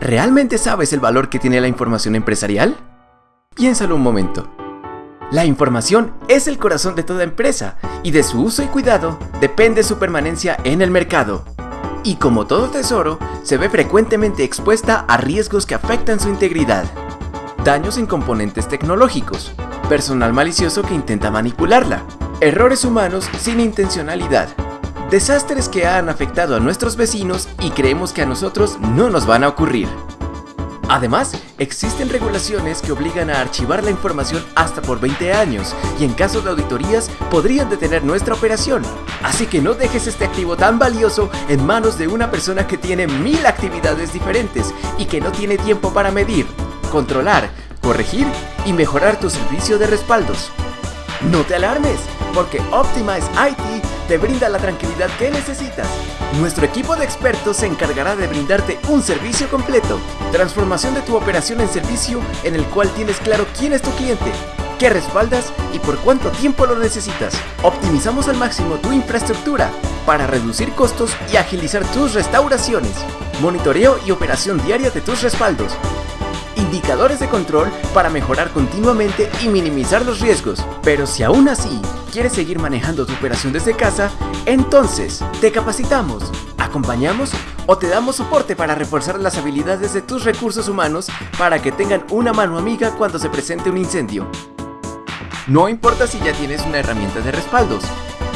¿Realmente sabes el valor que tiene la información empresarial? Piénsalo un momento. La información es el corazón de toda empresa y de su uso y cuidado depende su permanencia en el mercado. Y como todo tesoro, se ve frecuentemente expuesta a riesgos que afectan su integridad. Daños en componentes tecnológicos, personal malicioso que intenta manipularla, errores humanos sin intencionalidad, desastres que han afectado a nuestros vecinos y creemos que a nosotros no nos van a ocurrir. Además, existen regulaciones que obligan a archivar la información hasta por 20 años y en caso de auditorías podrían detener nuestra operación. Así que no dejes este activo tan valioso en manos de una persona que tiene mil actividades diferentes y que no tiene tiempo para medir, controlar, corregir y mejorar tu servicio de respaldos. No te alarmes, porque Optimize IT te brinda la tranquilidad que necesitas. Nuestro equipo de expertos se encargará de brindarte un servicio completo, transformación de tu operación en servicio en el cual tienes claro quién es tu cliente, qué respaldas y por cuánto tiempo lo necesitas. Optimizamos al máximo tu infraestructura para reducir costos y agilizar tus restauraciones. Monitoreo y operación diaria de tus respaldos indicadores de control para mejorar continuamente y minimizar los riesgos. Pero si aún así quieres seguir manejando tu operación desde casa, entonces te capacitamos, acompañamos o te damos soporte para reforzar las habilidades de tus recursos humanos para que tengan una mano amiga cuando se presente un incendio. No importa si ya tienes una herramienta de respaldos,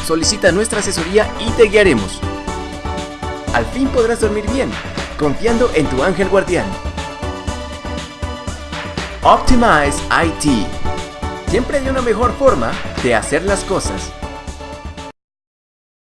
solicita nuestra asesoría y te guiaremos. Al fin podrás dormir bien, confiando en tu ángel guardián. Optimize IT. Siempre hay una mejor forma de hacer las cosas.